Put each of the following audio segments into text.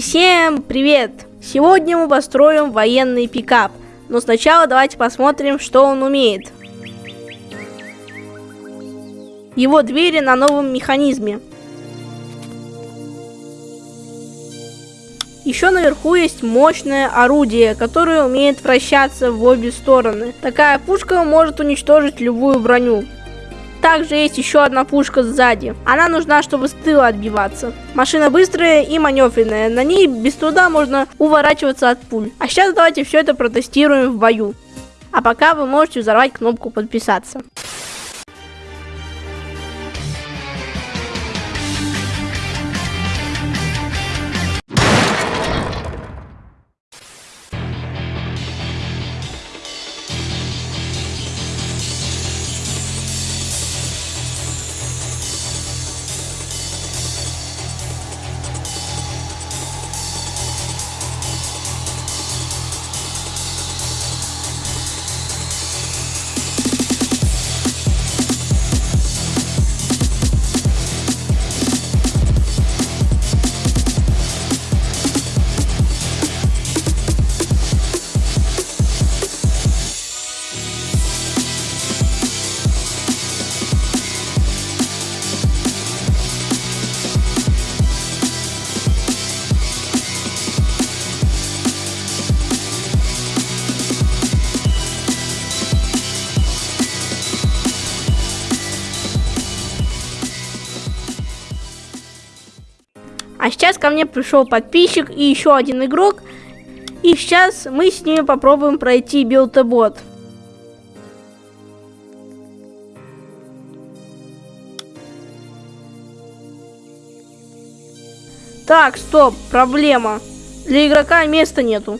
Всем привет! Сегодня мы построим военный пикап, но сначала давайте посмотрим, что он умеет. Его двери на новом механизме. Еще наверху есть мощное орудие, которое умеет вращаться в обе стороны. Такая пушка может уничтожить любую броню. Также есть еще одна пушка сзади. Она нужна, чтобы с тыла отбиваться. Машина быстрая и маневренная. На ней без труда можно уворачиваться от пуль. А сейчас давайте все это протестируем в бою. А пока вы можете взорвать кнопку подписаться. А сейчас ко мне пришел подписчик и еще один игрок. И сейчас мы с ними попробуем пройти билтобот. Так, стоп, проблема. Для игрока места нету.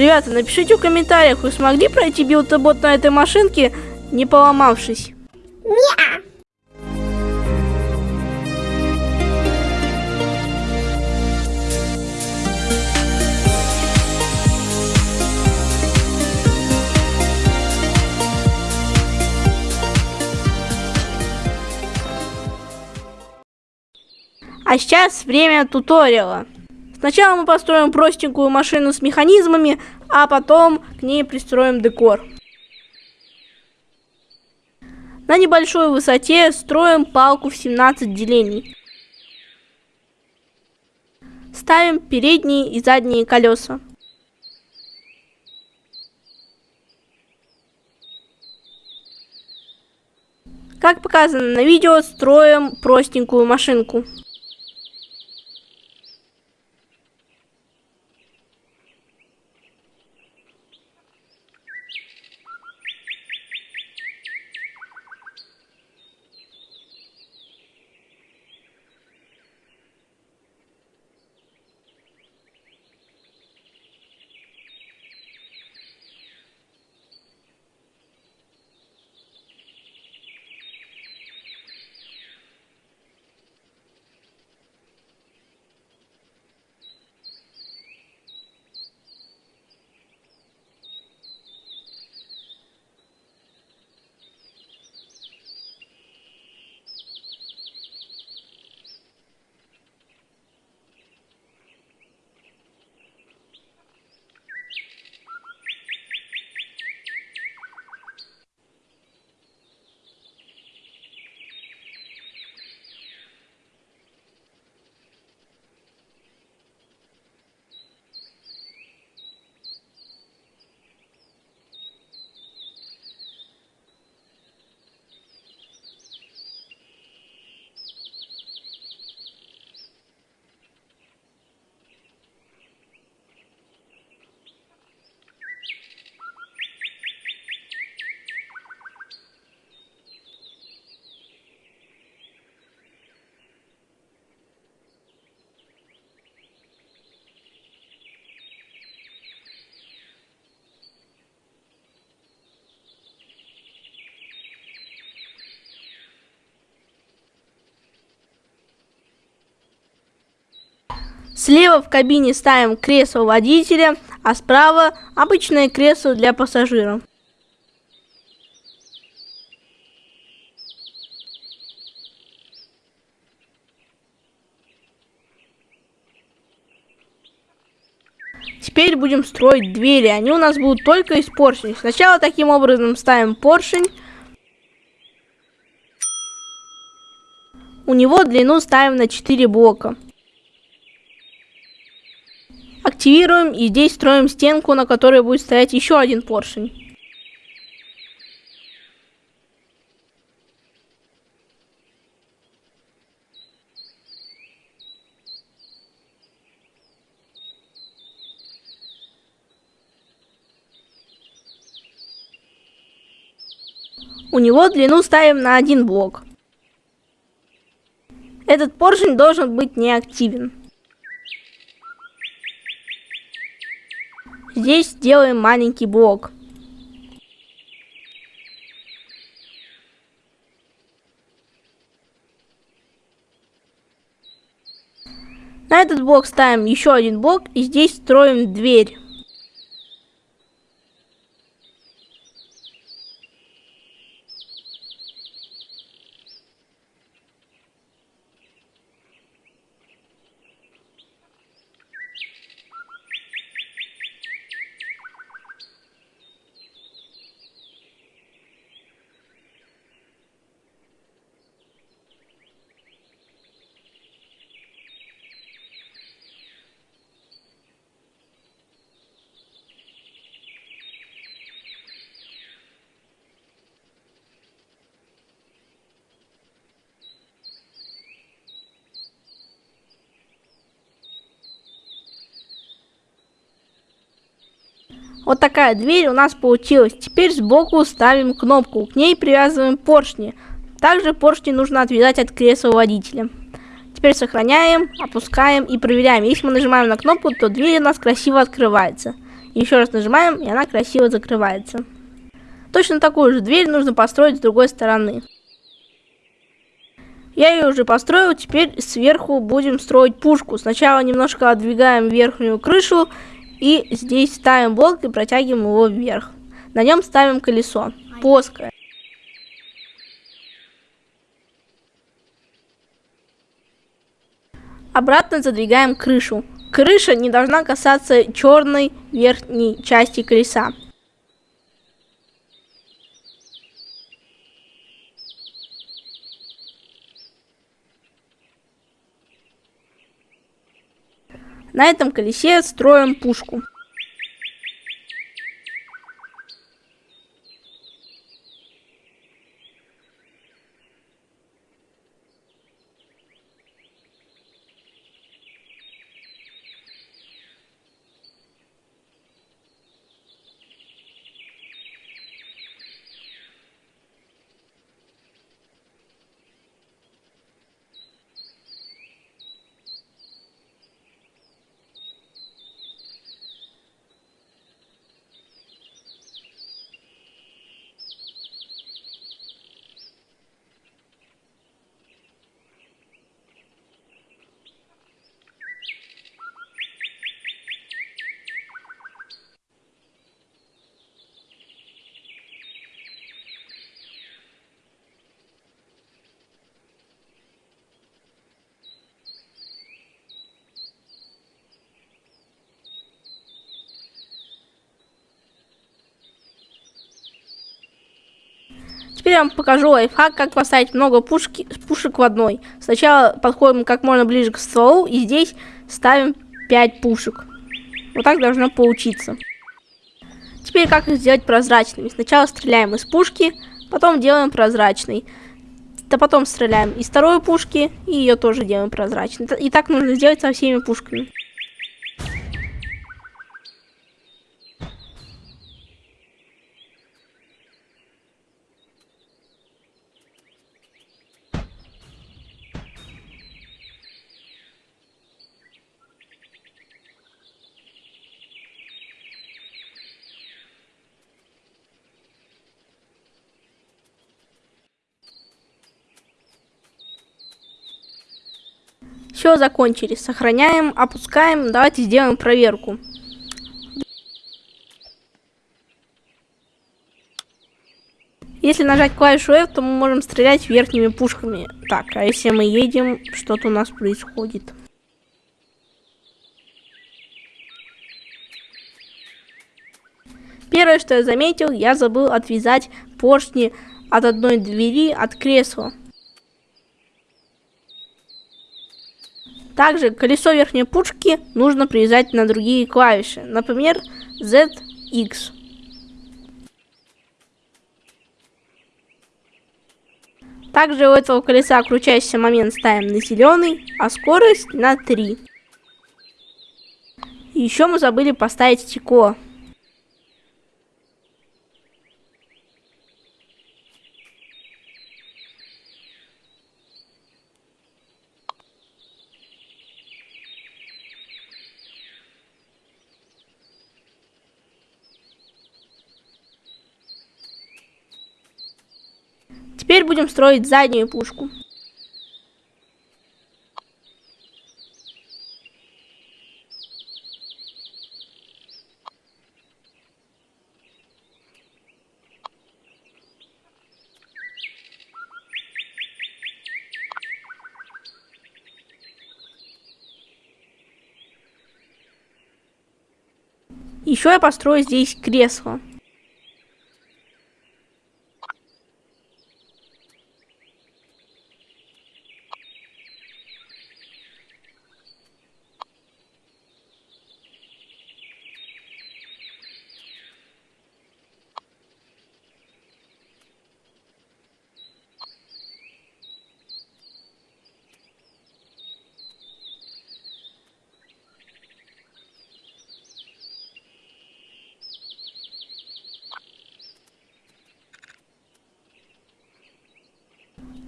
Ребята, напишите в комментариях, вы смогли пройти билтобот на этой машинке, не поломавшись. Не. А сейчас время туториала. Сначала мы построим простенькую машину с механизмами, а потом к ней пристроим декор. На небольшой высоте строим палку в 17 делений. Ставим передние и задние колеса. Как показано на видео, строим простенькую машинку. Слева в кабине ставим кресло водителя, а справа обычное кресло для пассажира. Теперь будем строить двери. Они у нас будут только из поршней. Сначала таким образом ставим поршень. У него длину ставим на 4 блока. Активируем и здесь строим стенку, на которой будет стоять еще один поршень. У него длину ставим на один блок. Этот поршень должен быть неактивен. Здесь сделаем маленький блок. На этот блок ставим еще один блок и здесь строим дверь. Вот такая дверь у нас получилась. Теперь сбоку ставим кнопку, к ней привязываем поршни. Также поршни нужно отвязать от кресла водителя. Теперь сохраняем, опускаем и проверяем. Если мы нажимаем на кнопку, то дверь у нас красиво открывается. Еще раз нажимаем, и она красиво закрывается. Точно такую же дверь нужно построить с другой стороны. Я ее уже построил, теперь сверху будем строить пушку. Сначала немножко отдвигаем верхнюю крышу и здесь ставим блок и протягиваем его вверх. На нем ставим колесо, плоское. Обратно задвигаем крышу. Крыша не должна касаться черной верхней части колеса. На этом колесе строим пушку. Теперь я вам покажу лайфхак, как поставить много пушки, пушек в одной. Сначала подходим как можно ближе к стволу и здесь ставим 5 пушек. Вот так должно получиться. Теперь как их сделать прозрачными. Сначала стреляем из пушки, потом делаем прозрачный. Да потом стреляем из второй пушки и ее тоже делаем прозрачной. И так нужно сделать со всеми пушками. Все, закончили. Сохраняем, опускаем. Давайте сделаем проверку. Если нажать клавишу F, то мы можем стрелять верхними пушками. Так, а если мы едем, что-то у нас происходит. Первое, что я заметил, я забыл отвязать поршни от одной двери от кресла. Также колесо верхней пушки нужно привязать на другие клавиши, например, ZX. Также у этого колеса крутящийся момент ставим на зеленый, а скорость на 3. Еще мы забыли поставить стекло. Теперь будем строить заднюю пушку. Еще я построю здесь кресло.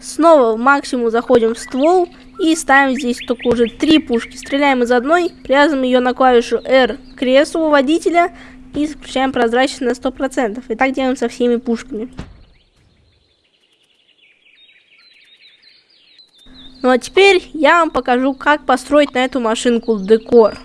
Снова в максимум заходим в ствол и ставим здесь только уже три пушки. Стреляем из одной, привязываем ее на клавишу R к креслу водителя и включаем прозрачность на 100%. И так делаем со всеми пушками. Ну а теперь я вам покажу, как построить на эту машинку декор.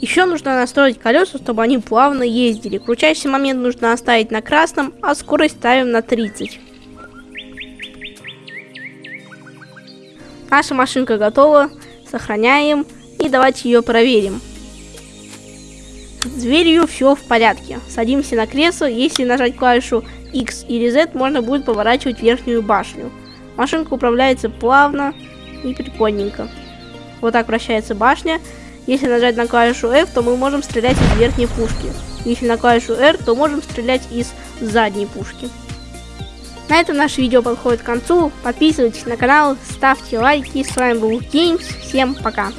Еще нужно настроить колеса, чтобы они плавно ездили. Крутящий момент нужно оставить на красном, а скорость ставим на 30. Наша машинка готова. Сохраняем и давайте ее проверим. С дверью все в порядке. Садимся на кресло. Если нажать клавишу X или Z, можно будет поворачивать верхнюю башню. Машинка управляется плавно и прикольненько. Вот так вращается башня. Если нажать на клавишу F, то мы можем стрелять из верхней пушки. Если на клавишу R, то можем стрелять из задней пушки. На этом наше видео подходит к концу. Подписывайтесь на канал, ставьте лайки. С вами был Games. Всем пока.